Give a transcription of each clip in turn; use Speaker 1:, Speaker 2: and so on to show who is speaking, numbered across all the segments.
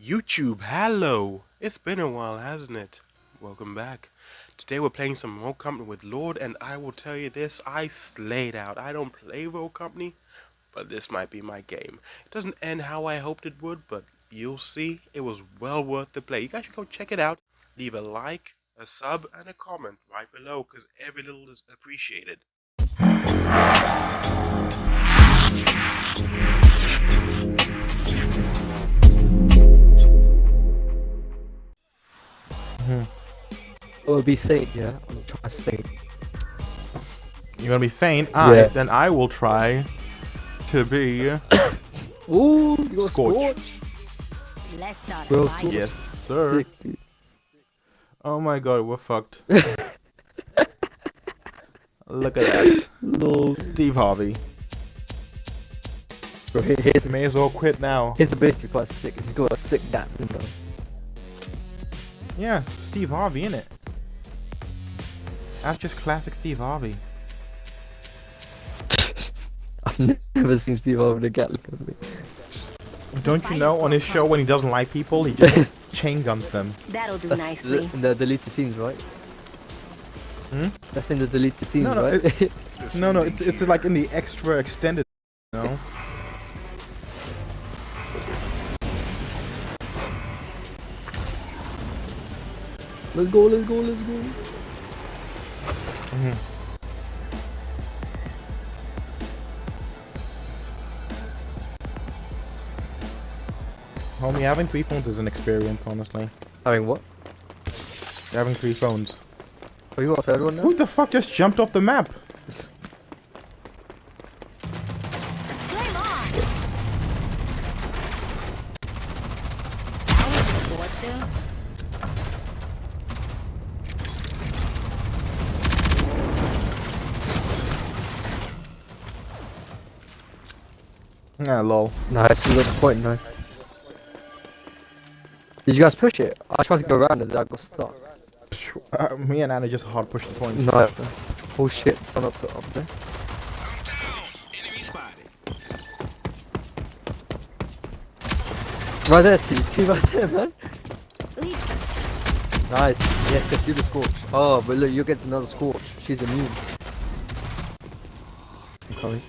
Speaker 1: YouTube, hello! It's been a while, hasn't it? Welcome back. Today we're playing some Rogue Company with Lord, and I will tell you this, I slayed out. I don't play Rogue Company, but this might be my game. It doesn't end how I hoped it would, but you'll see, it was well worth the play. You guys should go check it out. Leave a like, a sub, and a comment right below, because every little is appreciated. Mm-hmm.
Speaker 2: It will be Saint, yeah? I'm gonna try Saint.
Speaker 3: You're gonna be Saint? I
Speaker 2: Yeah.
Speaker 3: then I will try to be
Speaker 2: Ooh, you got
Speaker 3: Scorch.
Speaker 2: Scorch.
Speaker 4: Let's start
Speaker 2: Bro. Scorch.
Speaker 3: Yes, sir.
Speaker 2: Sick.
Speaker 3: Oh my god, we're fucked. Look at that.
Speaker 2: Lol.
Speaker 3: Steve Harvey.
Speaker 2: Bro, here- here's,
Speaker 3: May as well quit now.
Speaker 2: his ability is quite sick. He's got a sick dap, you know.
Speaker 3: Yeah, Steve Harvey, innit? That's just classic Steve Harvey.
Speaker 2: I've never seen Steve over the Gatling gun.
Speaker 3: Don't you know on his show when he doesn't like people, he just chain guns them.
Speaker 4: That'll do
Speaker 2: That's
Speaker 4: nicely.
Speaker 2: the, in the deleted scenes, right?
Speaker 3: Hmm?
Speaker 2: That's in the deleted scenes,
Speaker 3: No, no,
Speaker 2: right?
Speaker 3: No, no, it's, it's like in the extra extended,
Speaker 2: let's go, let's go, let's go.
Speaker 3: Mm -hmm. Homie, having three phones is an experience, honestly.
Speaker 2: Having what?
Speaker 3: Having three phones.
Speaker 2: Oh, you a third one now?
Speaker 3: Who the fuck just jumped off the map?
Speaker 4: Flame on! I was looking forward to.
Speaker 3: Ah, lol.
Speaker 2: Nice, we got the point, nice. Did you guys push it? I tried to go around and I got stuck.
Speaker 3: Uh, me and Anna just hard pushed the point.
Speaker 2: No. Oh shit, stand up, to, up there. Right there, T. T right there, man. Nice. Yes, yes, do the scorch. Oh, but look, you get another scorch. She's immune. I'm coming.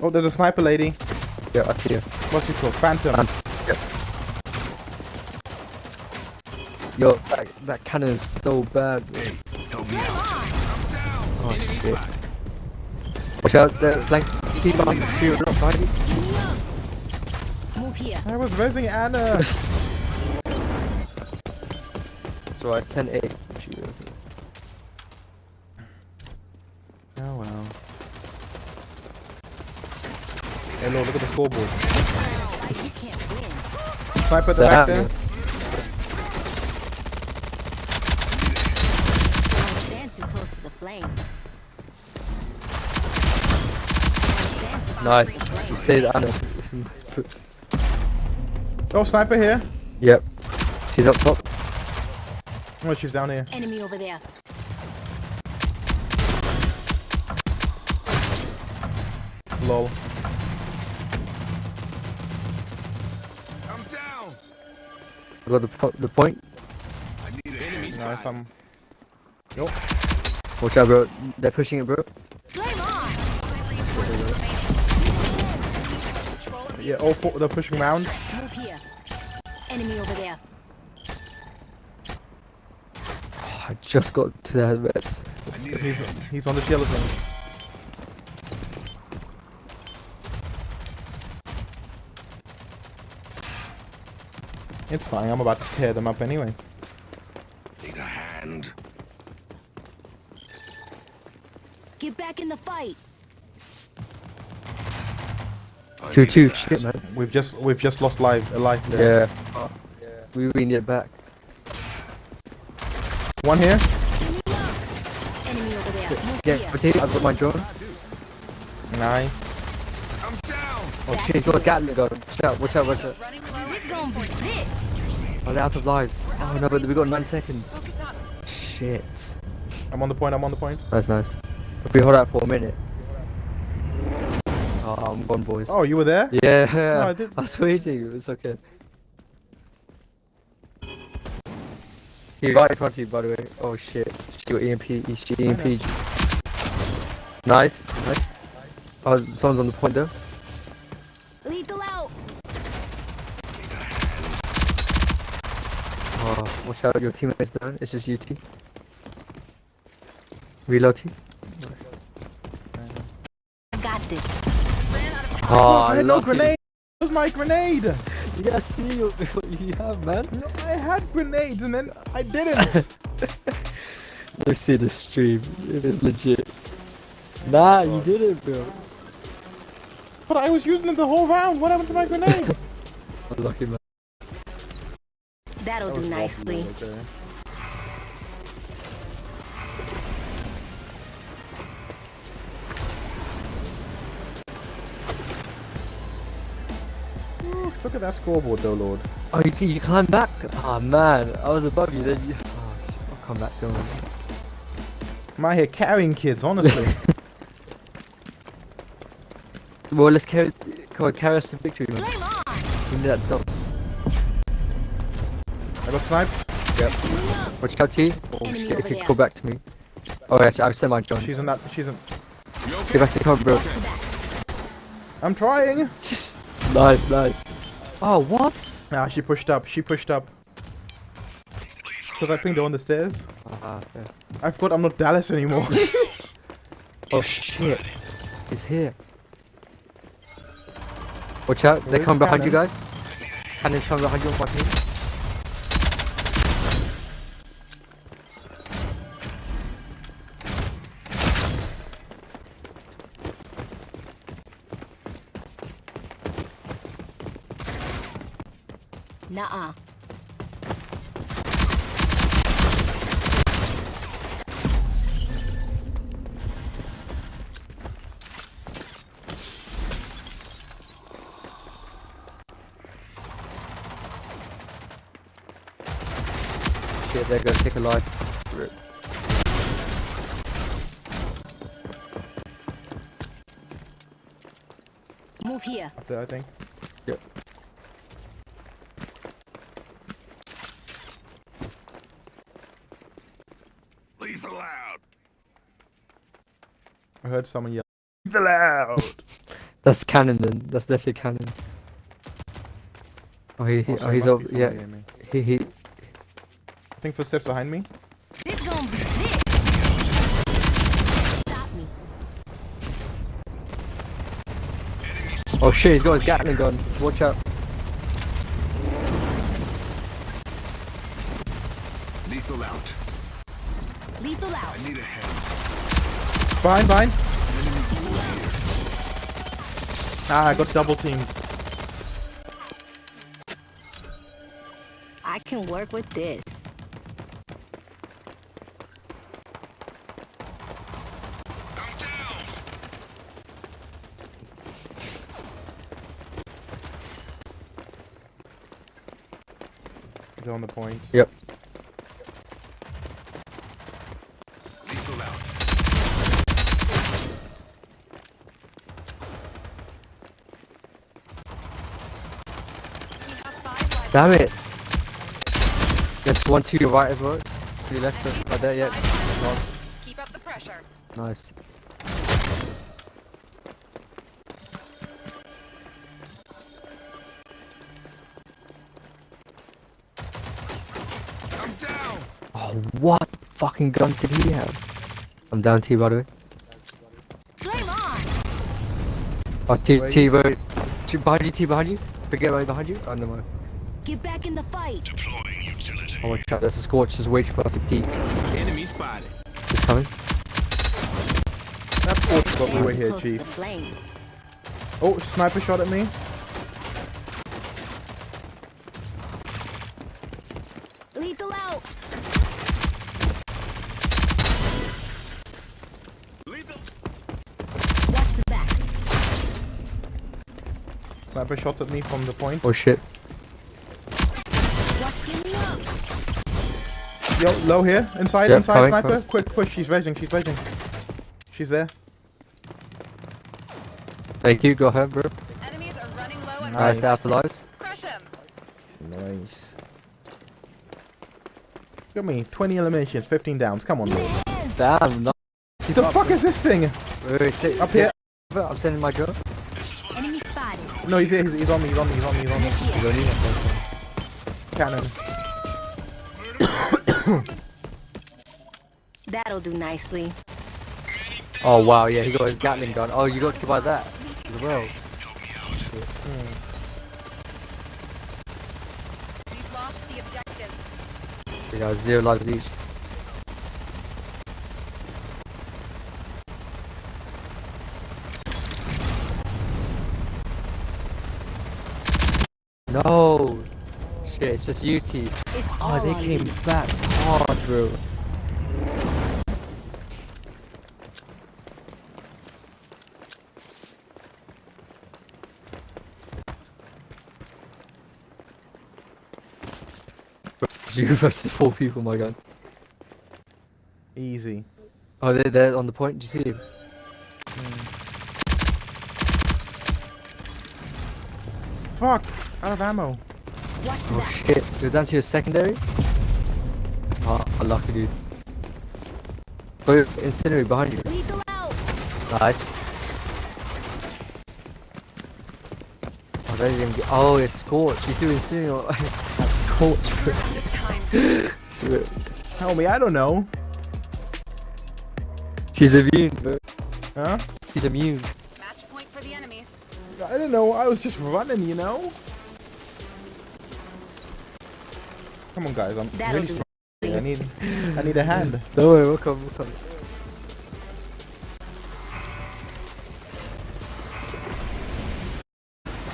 Speaker 3: Oh, there's a sniper lady.
Speaker 2: Yeah, I see you.
Speaker 3: What's it called? Phantom.
Speaker 2: Um, Yo, that, that cannon is so bad, bro. Oh shit. Watch out, the flank. T behind you, not behind you.
Speaker 4: Move here.
Speaker 3: I was raising Anna.
Speaker 2: so alright, it's 10 8.
Speaker 3: oh well. Hello, look at the scoreboard.
Speaker 4: You can't win.
Speaker 3: Sniper at the back there.
Speaker 2: you.
Speaker 4: Don't stand too close to the flame. Don't stand too close
Speaker 2: Nice.
Speaker 4: to.
Speaker 2: You say that, Anna.
Speaker 3: Oh, sniper here.
Speaker 2: yep. She's up top.
Speaker 3: Oh, she's down here.
Speaker 4: Enemy over there.
Speaker 3: Lol.
Speaker 2: Got the, po- the point.
Speaker 3: Nice. Um.
Speaker 2: Watch out, bro. They're pushing it, bro.
Speaker 4: Flame on!
Speaker 3: Yeah. All four. They're pushing round.
Speaker 4: Move here. Enemy over there.
Speaker 2: I just got to that. helmets.
Speaker 3: He's he's on the skeleton. It's fine. I'm about to tear them up anyway.
Speaker 5: Need a hand.
Speaker 4: Get back in the fight.
Speaker 2: 2 2. Shit, man.
Speaker 3: We've just we've just lost life a life there.
Speaker 2: Yeah. We really need it back.
Speaker 3: One here.
Speaker 4: Enemy over there. Move
Speaker 2: Yeah,
Speaker 4: here.
Speaker 2: potato. I've got my drone.
Speaker 3: Nine.
Speaker 5: I'm down.
Speaker 2: Oh shit, he's got a Gatling gun. Watch out, watch out, watch out.
Speaker 4: This gonna be sick.
Speaker 2: Oh, they're out of lives. Oh no, but we got 9 seconds. Shit.
Speaker 3: I'm on the point. I'm on the point.
Speaker 2: That's nice. If we hold out for a minute. Oh, I'm gone, boys.
Speaker 3: Oh, you were there?
Speaker 2: Yeah,
Speaker 3: I did-
Speaker 2: I was waiting. It's okay. He's right in front of you, by the way. Oh shit. She got EMP. She EMP. Nice, nice. Oh, someone's on the point though.
Speaker 4: Lethal out.
Speaker 2: Oh, watch out, your teammate's down. It's just UT. Reload T.
Speaker 4: I got this.
Speaker 2: Oh,
Speaker 3: I
Speaker 2: I
Speaker 3: had no
Speaker 2: love
Speaker 3: grenade. Where's my grenade?
Speaker 2: You gotta see you, what you have, man.
Speaker 3: No, I had grenades and then I didn't.
Speaker 2: Let's see the stream. It is legit. Nah, you did it, bro.
Speaker 3: but I was using them the whole round. What happened to my grenades?
Speaker 2: Lucky man.
Speaker 4: That'll do nicely.
Speaker 3: Okay. Ooh, Look at that scoreboard though, Lord.
Speaker 2: Oh, you, you climb back? Oh man, I was above you. Then you. Oh, I'll come back. Don't worry.
Speaker 3: I'm out here carrying kids, honestly.
Speaker 2: Well, let's carry. Come on, carry us to victory, man.
Speaker 4: Flame on.
Speaker 2: We need that dog.
Speaker 3: I got sniped.
Speaker 2: Watch out, T. Oh
Speaker 4: Enemy
Speaker 2: shit! If you
Speaker 4: there.
Speaker 2: go back to me. Oh, actually, I've sent my John.
Speaker 3: She's in that. She's in.
Speaker 2: Get back to the cover, bro.
Speaker 3: I'm trying.
Speaker 2: nice, nice. Oh, what?
Speaker 3: Ah, she pushed up. She pushed up. Because I pinged her on the stairs.
Speaker 2: Ah, fair.
Speaker 3: I forgot I'm not Dallas anymore.
Speaker 2: Oh shit! He's here. Watch out! they come
Speaker 3: Where's
Speaker 2: coming
Speaker 3: the
Speaker 2: behind you
Speaker 3: cannon?
Speaker 2: guys. Cannon's coming behind you on my team.
Speaker 4: Nuh-uh.
Speaker 2: Shit, they're gonna take a life. Rip.
Speaker 4: Move here.
Speaker 3: There, I think.
Speaker 5: Lethal out.
Speaker 3: I heard someone yell. The loud.
Speaker 2: That's cannon then. That's definitely cannon. Oh, he, he oh,
Speaker 3: oh
Speaker 2: he's
Speaker 3: might
Speaker 2: over. Yeah, he, he.
Speaker 3: I think footsteps behind me.
Speaker 4: This gonna be sick. Stop me.
Speaker 2: Oh shit, he's got his Gatling gun. Watch out.
Speaker 5: Lethal out.
Speaker 4: Lethal out.
Speaker 5: I need a hand.
Speaker 3: Behind, behind.
Speaker 5: Enemies over here.
Speaker 3: Ah, I got double teamed.
Speaker 4: I can work with this.
Speaker 5: I'm down.
Speaker 3: They're on the point.
Speaker 2: Yep. Damn it. There's one to your right as well. To your left, uh, right there, yeah. Nice.
Speaker 6: Keep up the pressure.
Speaker 2: Nice.
Speaker 5: I'm down.
Speaker 2: Oh, what fucking gun did he have? I'm down T by the way.
Speaker 4: Flame on.
Speaker 2: Oh, T,
Speaker 3: Where
Speaker 2: T, wait. T behind you, T behind you. Forget right behind you. Oh, no mind.
Speaker 4: Get back in the fight.
Speaker 5: Deploying utility.
Speaker 2: Oh, my god, There's a scorch just waiting for us to peek.
Speaker 5: Enemy spotted.
Speaker 2: He's coming.
Speaker 3: That's what got me
Speaker 4: Hands
Speaker 3: way here, chief. Oh, sniper shot at me.
Speaker 4: Lethal out.
Speaker 5: Lethal.
Speaker 4: Watch the back.
Speaker 3: Sniper shot at me from the point.
Speaker 2: Oh shit.
Speaker 4: Watch the up.
Speaker 3: Yo, low here. Inside,
Speaker 2: Yep,
Speaker 3: inside,
Speaker 2: coming,
Speaker 3: sniper.
Speaker 2: coming.
Speaker 3: Quick push. She's rezzing, she's rezzing. She's there.
Speaker 2: Thank you, go ahead, bro.
Speaker 6: Enemies are running low on
Speaker 2: Nice,
Speaker 3: Nice.
Speaker 2: that's the lives.
Speaker 6: Crush him.
Speaker 3: Nice. Got me 20 eliminations, 15 downs. Come on, Lord.
Speaker 2: Damn, no.
Speaker 3: The fuck is this thing?
Speaker 2: Wait, wait, sit,
Speaker 3: Up
Speaker 2: sit.
Speaker 3: here.
Speaker 2: I'm sending my girl.
Speaker 4: Enemy spotted.
Speaker 3: No, he's here. He's, he's on me. He's on me. He's on me. He's on me.
Speaker 2: You
Speaker 4: Initiate.
Speaker 2: don't need it.
Speaker 3: Cannon.
Speaker 4: That'll do nicely.
Speaker 2: Oh wow, yeah, he got his Gatling gun. Oh, you got killed by that as well.
Speaker 6: We've lost the objective.
Speaker 2: We got zero lives each. No! Shit, it's just UT.
Speaker 4: It's
Speaker 2: Oh, they
Speaker 4: oh.
Speaker 2: came back hard, bro. You versus four people, my god.
Speaker 3: Easy.
Speaker 2: Oh, they're, they're on the point. Do you see them?
Speaker 3: Fuck. Out of ammo.
Speaker 4: Watch
Speaker 2: Oh
Speaker 4: back.
Speaker 2: shit. You're down to your secondary? Oh, unlucky dude. Go incendiary behind you.
Speaker 4: Lethal out.
Speaker 2: Nice. Oh, they didn't get. Oh, it's Scorch. You threw incendiary. That's Scorch.
Speaker 6: Time.
Speaker 2: Shit.
Speaker 3: Tell me. I don't know.
Speaker 2: She's immune, bro.
Speaker 3: Huh?
Speaker 2: She's immune.
Speaker 6: Match point for the enemies.
Speaker 3: I don't know. I was just running, you know. Come on, guys. I'm
Speaker 4: That'll
Speaker 3: really
Speaker 4: do.
Speaker 3: struggling. I need. I need a hand.
Speaker 2: Don't worry, we'll come, we'll come.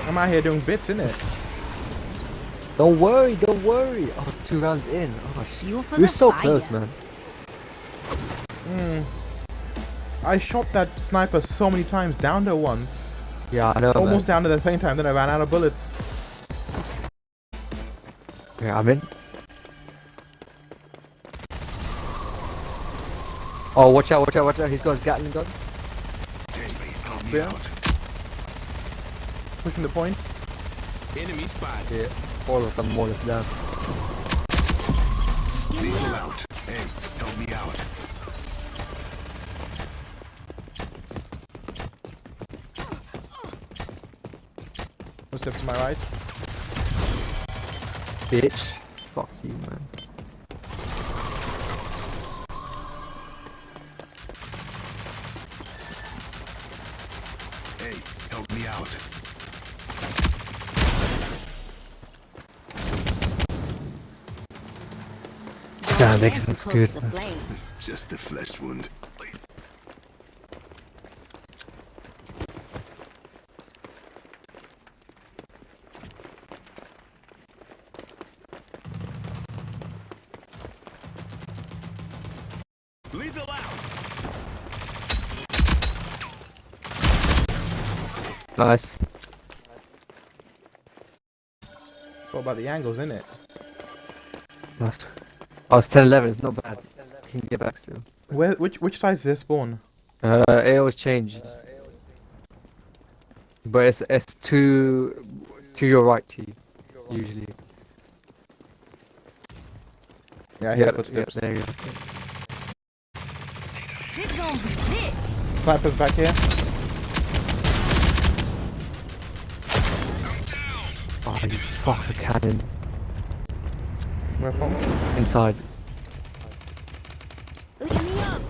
Speaker 3: I'm out here doing bits, innit?
Speaker 2: Don't worry, don't worry. I was two rounds in. Oh, shit.
Speaker 4: Fuel for
Speaker 2: We were so
Speaker 4: fire.
Speaker 2: close, man.
Speaker 3: Mm. I shot that sniper so many times, down there once.
Speaker 2: Yeah, I know,
Speaker 3: Almost
Speaker 2: man.
Speaker 3: down at the same time, then I ran out of bullets.
Speaker 2: Yeah, I'm in. Oh, watch out, watch out, watch out. He's got his Gatling gun.
Speaker 3: Yeah. Pushing the point.
Speaker 5: Enemy spotted.
Speaker 2: Yeah, all of them more or less down.
Speaker 5: Lethal out. Hey, help me out.
Speaker 3: One step to my right.
Speaker 2: Bitch. Fuck you, man. Damn,
Speaker 4: They're
Speaker 2: Nixon's
Speaker 4: too close
Speaker 2: good,
Speaker 4: to the
Speaker 5: Just a flesh wound.
Speaker 2: Nice.
Speaker 3: What about the angles, innit?
Speaker 2: Nice. Oh, it's 10 11. It's not bad. You can get back still.
Speaker 3: Where? Which which side is this spawn?
Speaker 2: Uh, it always changes. But it's it's to to your right, T. Usually.
Speaker 3: Yeah, I hear
Speaker 2: Yeah,
Speaker 3: footsteps.
Speaker 2: there you go.
Speaker 4: This gonna be sick.
Speaker 3: Snipers back here.
Speaker 2: Oh, you fuck the cannon
Speaker 3: Where from?
Speaker 2: inside.
Speaker 4: Lead me up.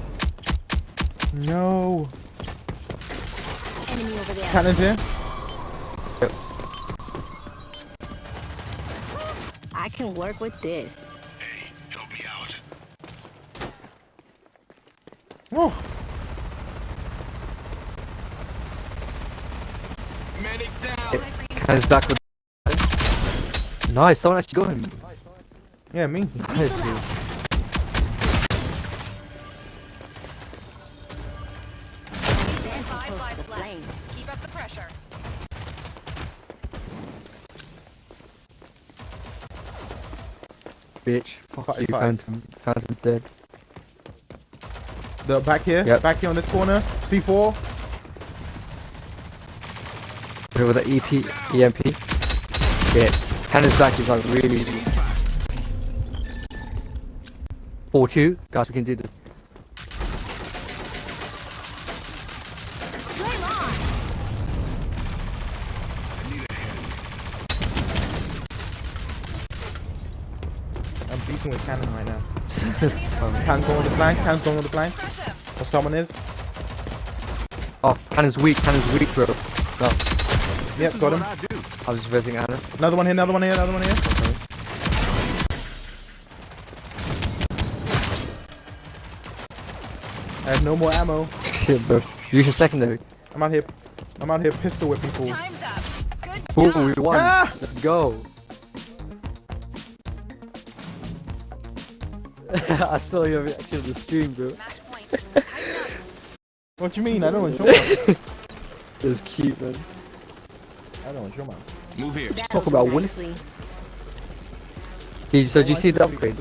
Speaker 3: No.
Speaker 4: Enemy over there.
Speaker 3: Cannons here.
Speaker 4: I can work with this.
Speaker 5: Hey, help me out.
Speaker 3: Oh,
Speaker 5: Medic down.
Speaker 2: Cannon's back with. Nice, someone actually got him.
Speaker 3: Yeah, me.
Speaker 2: Nice, dude.
Speaker 4: They're too
Speaker 6: Five
Speaker 4: close to
Speaker 6: lives
Speaker 4: the
Speaker 6: left.
Speaker 4: flame.
Speaker 6: Keep up the pressure.
Speaker 2: Bitch. Fuck you,
Speaker 3: five.
Speaker 2: Phantom. Phantom's dead.
Speaker 3: The back here.
Speaker 2: Yep.
Speaker 3: Back here on this corner. C4.
Speaker 2: With the EP, EMP. Shit. Cannon's back is like really. 4 2. Guys, we can do this.
Speaker 3: I'm beating with cannon right now. Cannon's going with the flank. Cannon's going with the flank.
Speaker 6: Crush.
Speaker 3: Or someone is.
Speaker 2: Oh, Cannon's weak. Cannon's weak, bro. No,
Speaker 3: Yep, got him.
Speaker 5: I do.
Speaker 2: I was visiting Anna.
Speaker 3: Another one here. Another one here. Another one here. I no more ammo.
Speaker 2: Shit, bro. Use your secondary.
Speaker 3: I'm out here. I'm out here pistol whipping fools.
Speaker 6: Time's up. Good
Speaker 2: Ooh, we won.
Speaker 3: Ah!
Speaker 2: Let's go. I saw your reaction to the stream, bro.
Speaker 6: Match point. Tighten up.
Speaker 3: What do you mean? I don't want to show
Speaker 2: It was cute, man.
Speaker 3: I don't want to show my.
Speaker 5: Move here.
Speaker 4: That
Speaker 2: Talk about winners.
Speaker 4: nicely.
Speaker 2: Did you, so did you see the upgrades?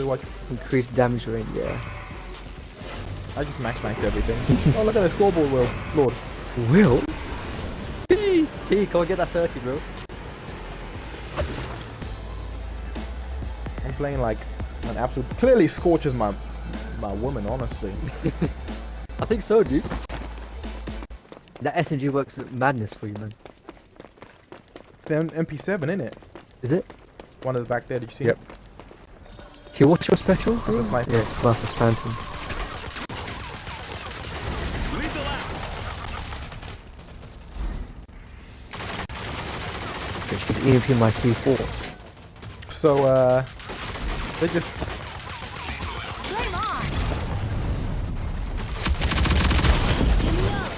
Speaker 2: Increased damage range, yeah.
Speaker 3: I just max maxed everything. oh, look at the scoreboard, Will. Lord.
Speaker 2: Will? Jeez, T, come on, get that 30, bro.
Speaker 3: I'm playing like an absolute. Clearly, Scorch is my my woman, honestly.
Speaker 2: I think so, dude. That SMG works at madness for you, man.
Speaker 3: It's the MP7, isn't it?
Speaker 2: Is it?
Speaker 3: One of the back there. Did you see?
Speaker 2: Yep.
Speaker 3: it?
Speaker 2: T, what's your special?
Speaker 3: It's a sniper.
Speaker 2: Yes, Clough Phantom.
Speaker 5: Lethal out.
Speaker 2: She's EMP my C4.
Speaker 3: So, uh, they just
Speaker 4: Flame on. Give me up.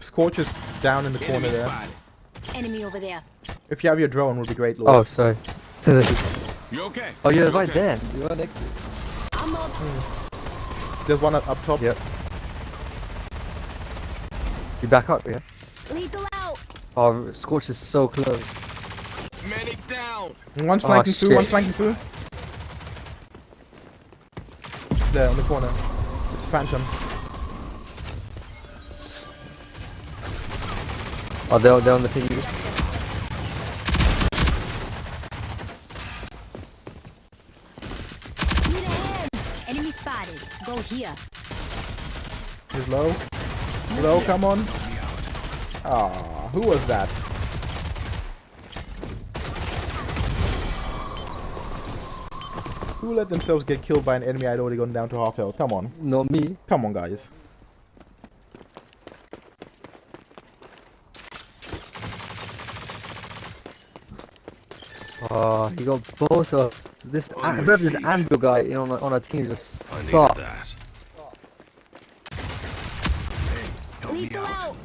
Speaker 3: Scorch is down in the corner
Speaker 5: Enemy
Speaker 3: there.
Speaker 4: Enemy over there.
Speaker 3: If you have your drone, would be great,
Speaker 2: Oh, sorry.
Speaker 5: You okay?
Speaker 2: oh, you're
Speaker 5: You
Speaker 2: right
Speaker 5: okay?
Speaker 2: there. You're right next to.
Speaker 4: I'm up.
Speaker 3: There's one up, up top.
Speaker 2: Yep. You back up, yeah?
Speaker 4: Lethal out.
Speaker 2: Oh, Scorch is so close.
Speaker 5: Medic down.
Speaker 3: One's
Speaker 2: Oh,
Speaker 3: flanking through. One's
Speaker 2: shit.
Speaker 3: flanking through. There on the corner. It's Phantom.
Speaker 2: Oh, they're, they're on the thing.
Speaker 4: Need a hand. Enemy spotted. Go here.
Speaker 3: He's low. Low, come on. Ah, who was that? Who let themselves get killed by an enemy I'd already gone down to half health? Come on.
Speaker 2: Not me.
Speaker 3: Come on, guys.
Speaker 2: Ah, oh, he got both of us. This,
Speaker 5: On
Speaker 2: an-
Speaker 5: your
Speaker 2: this
Speaker 5: feet.
Speaker 2: Anvil guy you know, on, our- on our team just
Speaker 5: I needed
Speaker 2: sucks.
Speaker 5: that. Help me
Speaker 4: Lethal
Speaker 5: out.
Speaker 4: out.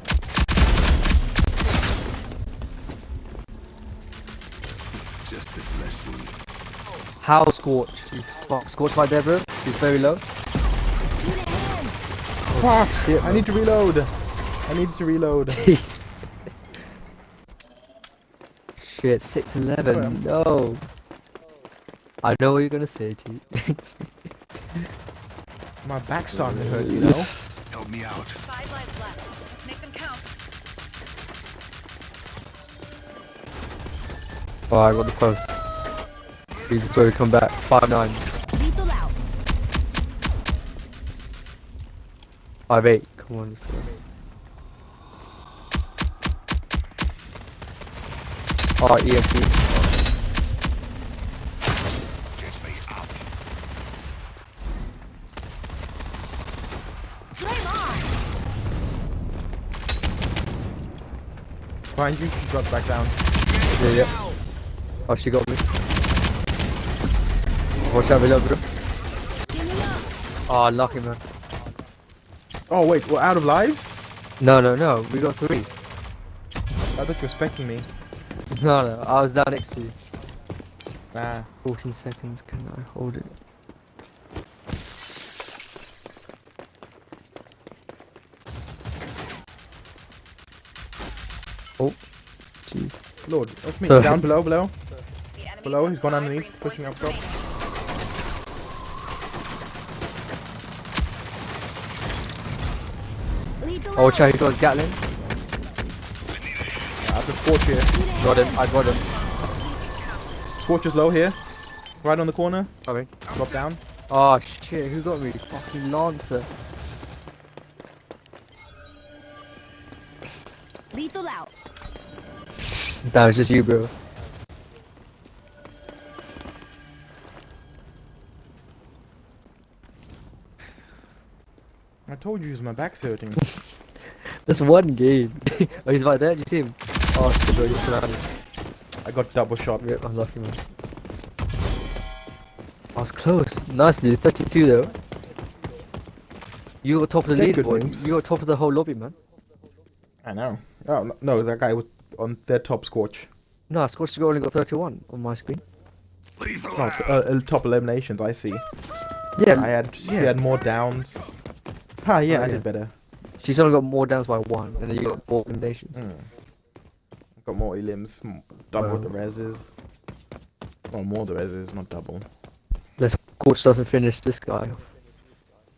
Speaker 5: Just a flesh wound.
Speaker 2: How Scorch? He's fuck. Scorch right there. He's very low.
Speaker 4: Need a.
Speaker 3: Fuck!
Speaker 2: Shit,
Speaker 3: I need to reload. I need to reload.
Speaker 2: Shit, 6'11. No. I know what you're gonna say, T.
Speaker 3: My back's starting to hurt, you know?
Speaker 5: Help me out.
Speaker 6: Five lives left. Make them count.
Speaker 2: Oh, I got the post. He's just where we come back. 5'9.
Speaker 4: Lethal out.
Speaker 2: 5'8. Come on, let's go. Oh, EMP.
Speaker 5: Get me out.
Speaker 4: Flame on.
Speaker 3: Behind you, she dropped back down.
Speaker 2: Yeah, yeah. Oh, she got me. Watch out below, bro.
Speaker 4: Give me up.
Speaker 2: Oh, ah, lucky, man.
Speaker 3: Oh, wait, we're out of lives?
Speaker 2: No, no, no. We got three.
Speaker 3: I thought you were expecting me.
Speaker 2: No, no. I was down next to you.
Speaker 3: Nah.
Speaker 2: 14 seconds. Can I hold it? Oh, gee.
Speaker 3: Lord, that's me.
Speaker 2: So-
Speaker 3: Down below, below. Below, he's gone underneath, pushing up top.
Speaker 2: Oh, watch
Speaker 4: out.
Speaker 2: out, he got Gatling.
Speaker 3: Yeah, I've a Scorch here.
Speaker 2: Got him. I got him.
Speaker 3: Scorch is low here. Right on the corner.
Speaker 2: Coming.
Speaker 3: Drop down.
Speaker 2: Oh shit, who got me? Fucking Lancer.
Speaker 4: Lethal out.
Speaker 2: That was just you, bro.
Speaker 3: I told you my back's hurting.
Speaker 2: That's one game. oh, he's right there. Did you see him? Oh shit, bro, you're surrounded.
Speaker 3: I got double shot.
Speaker 2: Yep, I'm lucky, man. I was close. Nice, dude. 32 though. You got top of the
Speaker 3: Okay, good
Speaker 2: leaderboard.
Speaker 3: moves.
Speaker 2: You got top of the whole lobby, man.
Speaker 3: I know. Oh no, no, that guy was on their top Scorch.
Speaker 2: No, Scorch only got 31 on my screen.
Speaker 5: Lethal
Speaker 3: No,
Speaker 5: out.
Speaker 3: uh, top eliminations. I see.
Speaker 2: Yeah,
Speaker 3: I had she
Speaker 2: yeah.
Speaker 3: had more downs. Ah, yeah,
Speaker 2: Oh,
Speaker 3: I
Speaker 2: yeah.
Speaker 3: did better.
Speaker 2: She's only got more downs by one, and then you got more eliminations.
Speaker 3: Mm. Got more elims, m- double the
Speaker 2: Well.
Speaker 3: reses. Well, more the reses, not double.
Speaker 2: Let's Scorch doesn't finish this guy.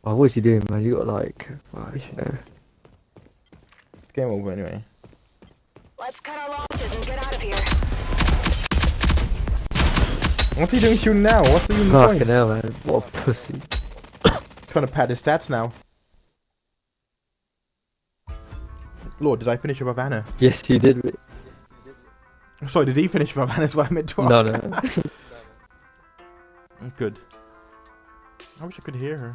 Speaker 2: Oh, what is he doing, man? You got like, oh, you know.
Speaker 3: Game over anyway.
Speaker 4: Let's cut our losses and get out of here.
Speaker 3: What's he doing shooting now? What's the even
Speaker 2: Fucking
Speaker 3: point?
Speaker 2: hell, man. What a pussy.
Speaker 3: Trying to pad his stats now. Lord, did I finish above Anna?
Speaker 2: Yes, you did.
Speaker 3: Sorry, did he finish above Anna? That's what I meant to
Speaker 2: No,
Speaker 3: ask.
Speaker 2: no.
Speaker 3: Good. I wish I could hear her.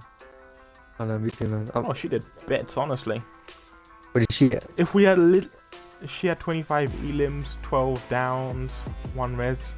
Speaker 2: I know, me too, man. Um,
Speaker 3: Oh, she did bets, honestly.
Speaker 2: what did she get?
Speaker 3: If we had a little... She had 25 elims, 12 downs, 1 res.